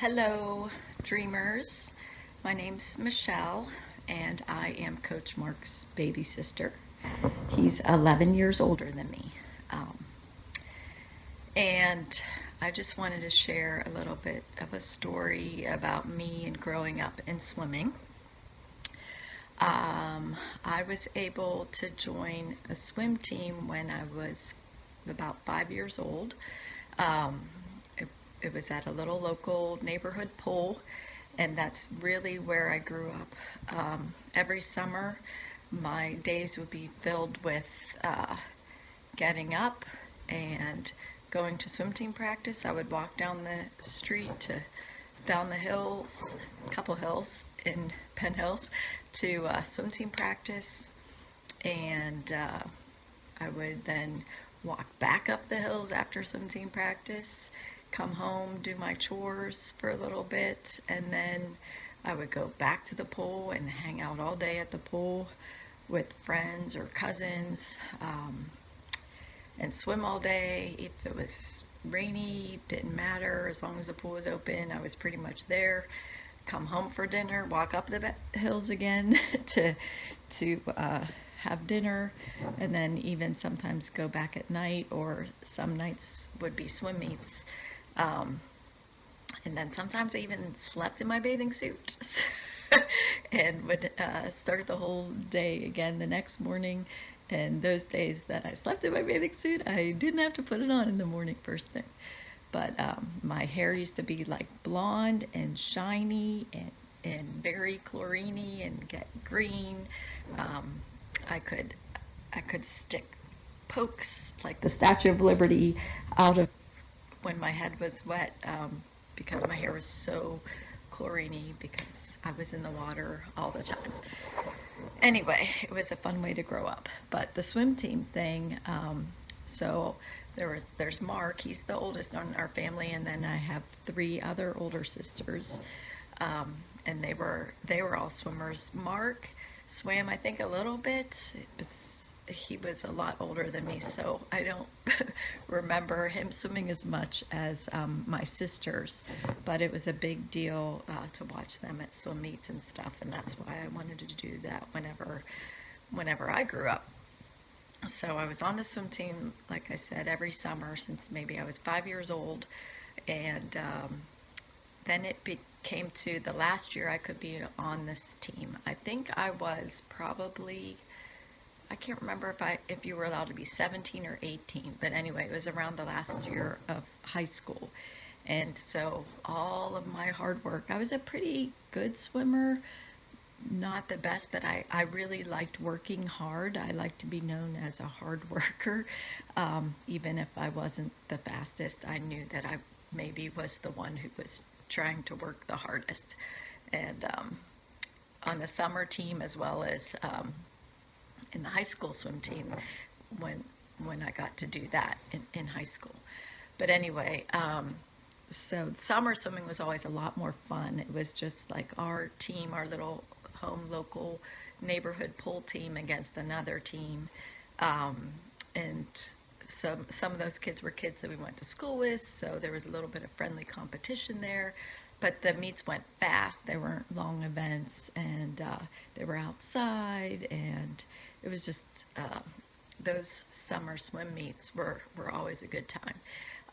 Hello, dreamers. My name's Michelle, and I am Coach Mark's baby sister. He's 11 years older than me. Um, and I just wanted to share a little bit of a story about me and growing up in swimming. Um, I was able to join a swim team when I was about five years old. Um, it, was at a little local neighborhood pool, and that's really where I grew up. Um, every summer, my days would be filled with uh, getting up and going to swim team practice. I would walk down the street to down the hills, a couple hills in Penn Hills, to uh, swim team practice, and uh, I would then walk back up the hills after swim team practice, come home, do my chores for a little bit, and then I would go back to the pool and hang out all day at the pool with friends or cousins um, and swim all day. If it was rainy, didn't matter. As long as the pool was open, I was pretty much there. Come home for dinner, walk up the hills again to to uh, have dinner, and then even sometimes go back at night, or some nights would be swim meets. Um, and then sometimes I even slept in my bathing suit and would uh, start the whole day again the next morning. And those days that I slept in my bathing suit, I didn't have to put it on in the morning first thing. But um, my hair used to be like blonde and shiny and, and very chloriney and get green. Um, I could I could stick pokes like the Statue of Liberty out of when my head was wet um, because my hair was so chloriney because I was in the water all the time. Anyway, it was a fun way to grow up. But the swim team thing, um, so there was there's Mark, he's the oldest in our family, and then I have three other older sisters, um, and they were they were all swimmers. Mark swam I think a little bit, he was a lot older than me, so I don't remember him swimming as much as um, my sisters, but it was a big deal uh, to watch them at swim meets and stuff, and that's why I wanted to do that whenever, whenever I grew up. So I was on the swim team, like I said, every summer since maybe I was five years old, and um, then it came to the last year I could be on this team. I think I was probably I can't remember if I if you were allowed to be 17 or 18, but anyway, it was around the last year of high school. And so all of my hard work, I was a pretty good swimmer, not the best, but I, I really liked working hard. I like to be known as a hard worker. Um, even if I wasn't the fastest, I knew that I maybe was the one who was trying to work the hardest. And um, on the summer team as well as um, in the high school swim team when when I got to do that in, in high school. But anyway, um, so summer swimming was always a lot more fun. It was just like our team, our little home local neighborhood pool team against another team. Um, and some, some of those kids were kids that we went to school with, so there was a little bit of friendly competition there. But the meets went fast. They weren't long events, and uh, they were outside, and it was just uh, those summer swim meets were, were always a good time.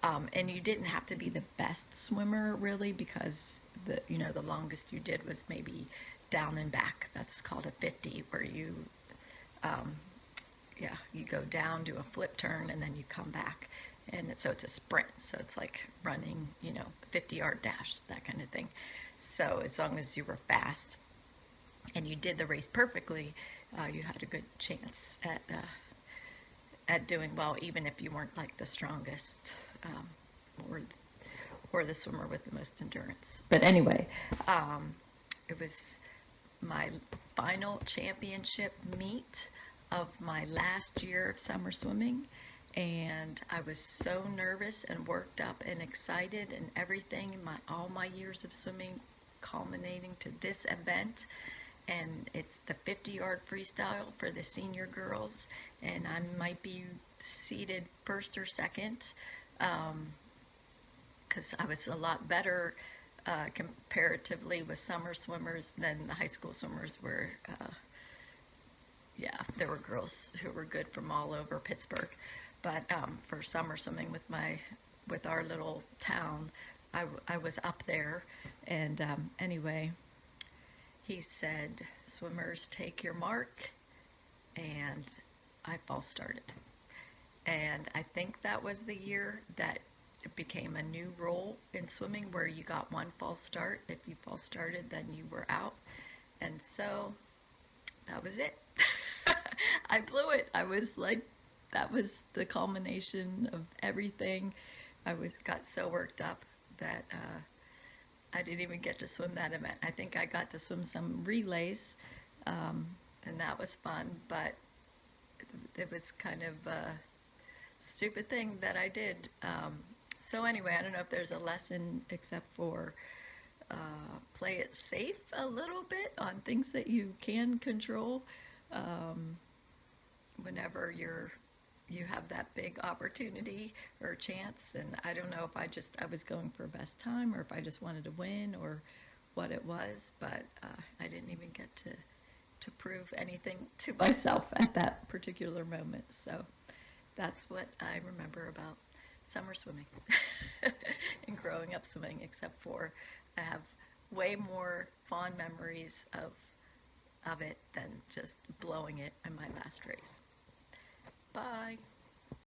Um, and you didn't have to be the best swimmer really because the you know the longest you did was maybe down and back. That's called a 50 where you um, yeah you go down do a flip turn and then you come back and so it's a sprint so it's like running you know 50 yard dash that kind of thing so as long as you were fast and you did the race perfectly, uh, you had a good chance at uh, at doing well, even if you weren't like the strongest um, or or the swimmer with the most endurance. But anyway, um, it was my final championship meet of my last year of summer swimming and I was so nervous and worked up and excited and everything my all my years of swimming culminating to this event and it's the 50 yard freestyle for the senior girls and I might be seated first or second because um, I was a lot better uh, comparatively with summer swimmers than the high school swimmers were. Uh, yeah, there were girls who were good from all over Pittsburgh, but um, for summer swimming with my with our little town, I, I was up there, and um, anyway, he said, "Swimmers, take your mark," and I false started, and I think that was the year that it became a new rule in swimming where you got one false start. If you false started, then you were out, and so that was it. I blew it. I was like, that was the culmination of everything. I was got so worked up that uh, I didn't even get to swim that event. I think I got to swim some relays, um, and that was fun. But it, was kind of a stupid thing that I did. Um, so anyway, I don't know if there's a lesson except for uh, play it safe a little bit on things that you can control um, whenever you're you have that big opportunity or chance and i don't know if i just i was going for best time or if i just wanted to win or what it was but uh, i didn't even get to to prove anything to myself at that particular moment so that's what i remember about summer swimming and growing up swimming except for i have way more fond memories of of it than just blowing it in my last race. Bye.